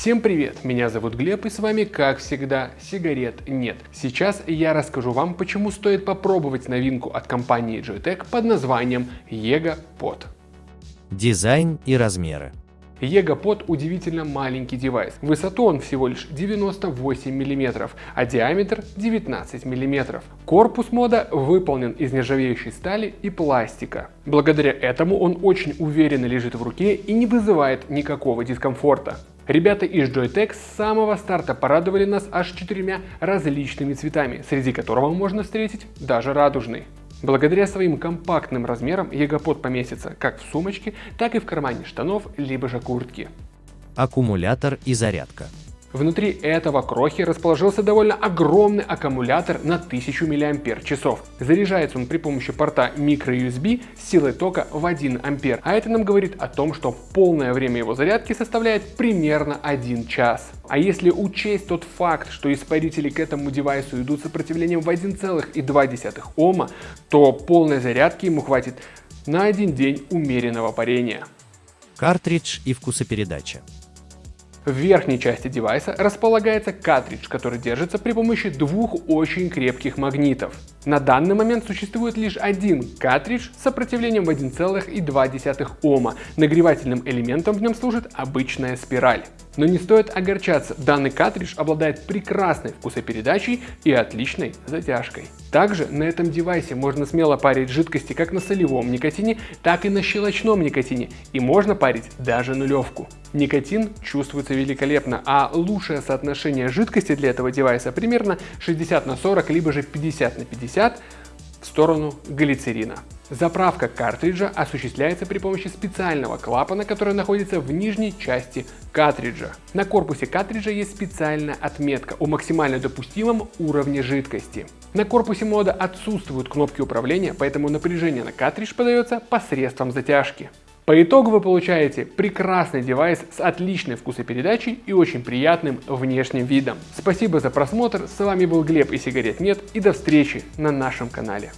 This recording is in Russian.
Всем привет, меня зовут Глеб и с вами как всегда сигарет нет. Сейчас я расскажу вам почему стоит попробовать новинку от компании Joytech под названием Ego Pod. Дизайн и размеры. EgoPod удивительно маленький девайс. Высоту он всего лишь 98 мм, а диаметр 19 мм. Корпус мода выполнен из нержавеющей стали и пластика. Благодаря этому он очень уверенно лежит в руке и не вызывает никакого дискомфорта. Ребята из Joytech с самого старта порадовали нас аж четырьмя различными цветами, среди которого можно встретить даже радужный. Благодаря своим компактным размерам ягопод поместится как в сумочке, так и в кармане штанов, либо же куртки. Аккумулятор и зарядка. Внутри этого крохи расположился довольно огромный аккумулятор на 1000 мАч. Заряжается он при помощи порта microUSB с силой тока в 1 А, а это нам говорит о том, что полное время его зарядки составляет примерно 1 час. А если учесть тот факт, что испарители к этому девайсу идут сопротивлением в 1,2 Ома, то полной зарядки ему хватит на один день умеренного парения. Картридж и вкусопередача. В верхней части девайса располагается картридж, который держится при помощи двух очень крепких магнитов. На данный момент существует лишь один картридж с сопротивлением в 1,2 Ома. Нагревательным элементом в нем служит обычная спираль. Но не стоит огорчаться, данный картридж обладает прекрасной вкусопередачей и отличной затяжкой. Также на этом девайсе можно смело парить жидкости как на солевом никотине, так и на щелочном никотине, и можно парить даже нулевку. Никотин чувствуется великолепно, а лучшее соотношение жидкости для этого девайса примерно 60 на 40, либо же 50 на 50 в сторону глицерина. Заправка картриджа осуществляется при помощи специального клапана, который находится в нижней части картриджа. На корпусе картриджа есть специальная отметка о максимально допустимом уровне жидкости. На корпусе мода отсутствуют кнопки управления, поэтому напряжение на картридж подается посредством затяжки. По итогу вы получаете прекрасный девайс с отличной вкусопередачей и очень приятным внешним видом. Спасибо за просмотр, с вами был Глеб и сигарет нет и до встречи на нашем канале.